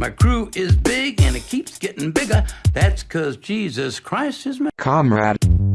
My crew is big and it keeps getting bigger. That's cause Jesus Christ is my Comrade.